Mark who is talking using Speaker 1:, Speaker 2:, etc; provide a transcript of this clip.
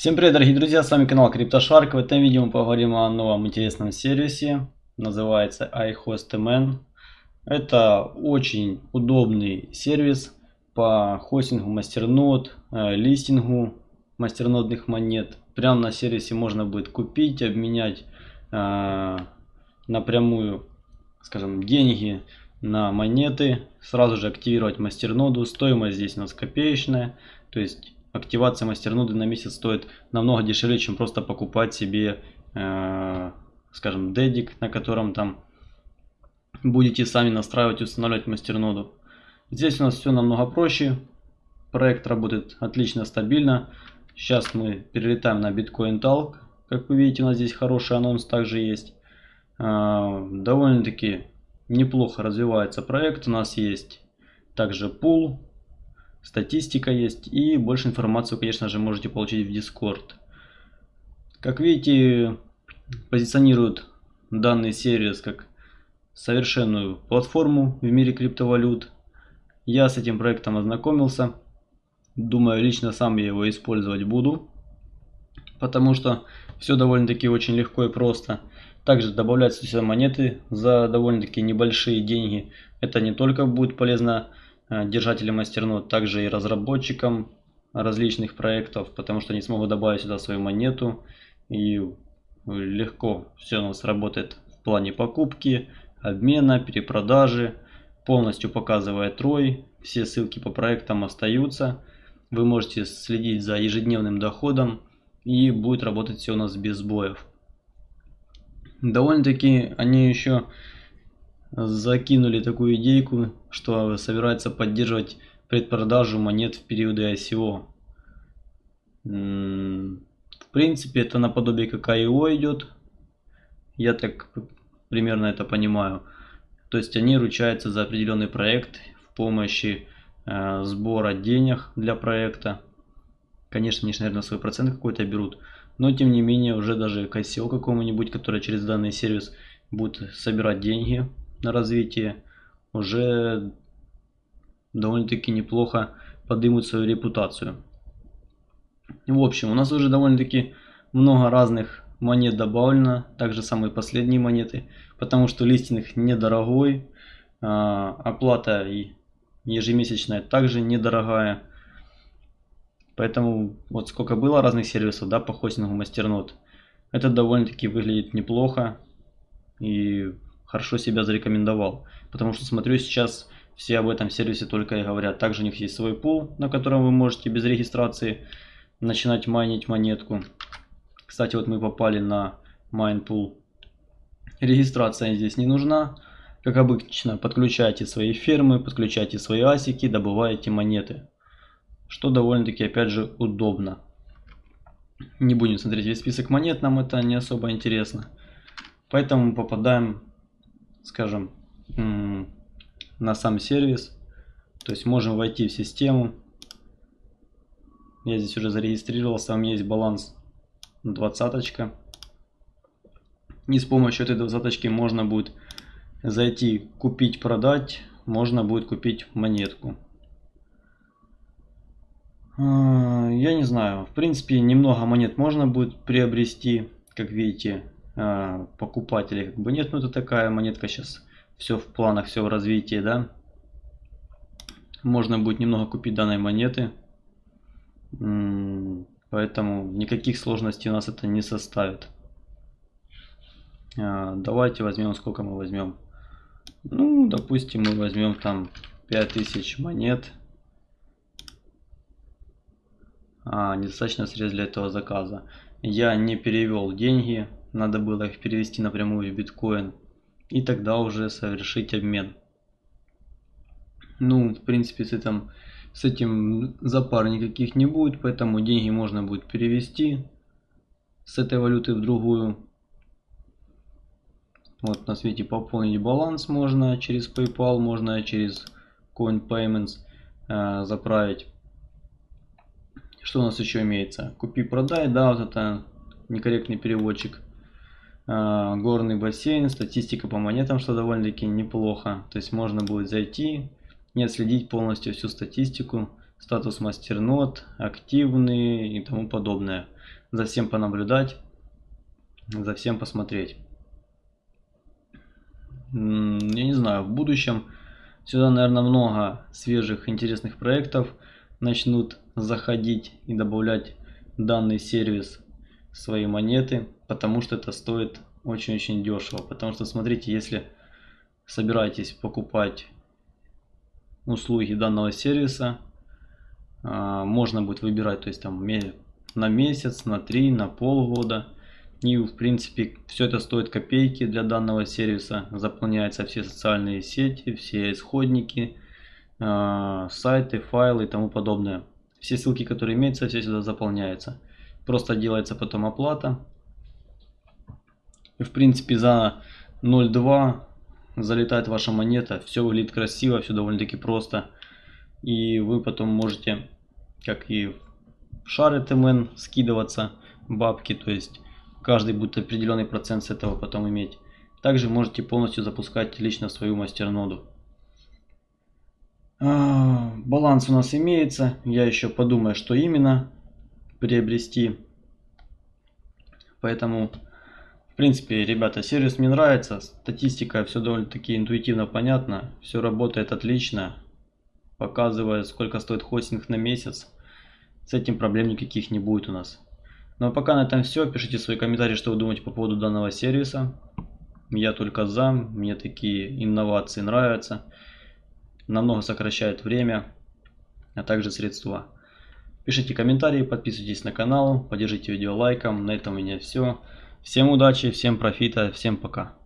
Speaker 1: Всем привет, дорогие друзья, с вами канал CryptoShark. В этом видео мы поговорим о новом интересном сервисе. Называется iHostMN. Это очень удобный сервис по хостингу мастернод, э, листингу мастернодных монет. Прямо на сервисе можно будет купить, обменять э, напрямую, скажем, деньги на монеты. Сразу же активировать мастерноду. Стоимость здесь у нас копеечная. То есть активация мастерноды на месяц стоит намного дешевле, чем просто покупать себе, э, скажем, дедик, на котором там будете сами настраивать и устанавливать мастерноду. Здесь у нас все намного проще. Проект работает отлично, стабильно. Сейчас мы перелетаем на Bitcoin Talk. Как вы видите, у нас здесь хороший анонс также есть. Э, довольно-таки неплохо развивается проект. У нас есть также пул статистика есть и больше информацию, конечно же, можете получить в Discord. Как видите, позиционируют данный сервис как совершенную платформу в мире криптовалют. Я с этим проектом ознакомился. Думаю, лично сам я его использовать буду. Потому что все довольно-таки очень легко и просто. Также добавляются сюда монеты за довольно-таки небольшие деньги. Это не только будет полезно держателям мастернод, также и разработчикам различных проектов, потому что они смогут добавить сюда свою монету и легко все у нас работает в плане покупки, обмена, перепродажи, полностью показывает ROI, все ссылки по проектам остаются, вы можете следить за ежедневным доходом и будет работать все у нас без сбоев. Довольно-таки они еще закинули такую идейку, что собирается поддерживать предпродажу монет в периоды ICO. В принципе, это наподобие как IO идет. Я так примерно это понимаю. То есть они ручаются за определенный проект в помощи э, сбора денег для проекта. Конечно, они, наверное, свой процент какой-то берут. Но, тем не менее, уже даже к ICO какому-нибудь, который через данный сервис будет собирать деньги на развитие, уже довольно-таки неплохо поднимут свою репутацию. В общем, у нас уже довольно-таки много разных монет добавлено, также самые последние монеты, потому что листинг недорогой, а, оплата ежемесячная также недорогая. Поэтому вот сколько было разных сервисов да, по хостингу мастернод, это довольно-таки выглядит неплохо. И хорошо себя зарекомендовал. Потому что смотрю сейчас все об этом сервисе только и говорят. Также у них есть свой пул, на котором вы можете без регистрации начинать майнить монетку. Кстати, вот мы попали на mine pool. Регистрация здесь не нужна. Как обычно, подключайте свои фермы, подключайте свои асики, добываете монеты. Что довольно-таки, опять же, удобно. Не будем смотреть весь список монет, нам это не особо интересно. Поэтому попадаем скажем, на сам сервис. То есть можем войти в систему. Я здесь уже зарегистрировался, там есть баланс двадцаточка. И с помощью этой двадцаточки можно будет зайти, купить, продать. Можно будет купить монетку. А, я не знаю, в принципе немного монет можно будет приобрести, как видите, а, покупателей как бы нет. Ну это такая монетка сейчас все в планах, все в развитии, да. Можно будет немного купить данной монеты. Поэтому никаких сложностей у нас это не составит. А, давайте возьмем, сколько мы возьмем. Ну, допустим, мы возьмем там 5000 монет. А, недостаточно средств для этого заказа. Я не перевел деньги надо было их перевести напрямую в биткоин и тогда уже совершить обмен. Ну, в принципе, с этим, с этим запар никаких не будет, поэтому деньги можно будет перевести с этой валюты в другую. Вот на свете пополнить баланс можно через PayPal, можно через Coin Payments э, заправить. Что у нас еще имеется? Купи-продай, да, вот это некорректный переводчик. А, горный бассейн, статистика по монетам, что довольно-таки неплохо. То есть можно будет зайти и отследить полностью всю статистику статус мастернод, активный и тому подобное. За всем понаблюдать, за всем посмотреть. Я не знаю, в будущем сюда, наверное, много свежих интересных проектов начнут заходить и добавлять данный сервис свои монеты, потому что это стоит очень-очень дешево. Потому что, смотрите, если собираетесь покупать услуги данного сервиса, а, можно будет выбирать, то есть там на месяц, на три, на полгода. И в принципе все это стоит копейки для данного сервиса. Заполняются все социальные сети, все исходники, а, сайты, файлы и тому подобное. Все ссылки, которые имеются, все сюда заполняются. Просто делается потом оплата. И в принципе за 0.2 залетает ваша монета. Все выглядит красиво, все довольно-таки просто. И вы потом можете, как и в шары ТМН, скидываться бабки. То есть каждый будет определенный процент с этого потом иметь. Также можете полностью запускать лично свою мастерноду. А, баланс у нас имеется. Я еще подумаю, что именно приобрести. Поэтому принципе, ребята, сервис мне нравится, статистика, все довольно-таки интуитивно понятно, все работает отлично, показывает, сколько стоит хостинг на месяц, с этим проблем никаких не будет у нас. Ну а пока на этом все, пишите свои комментарии, что вы думаете по поводу данного сервиса. Я только за, мне такие инновации нравятся, намного сокращает время, а также средства. Пишите комментарии, подписывайтесь на канал, поддержите видео лайком. На этом у меня все. Всем удачи, всем профита, всем пока.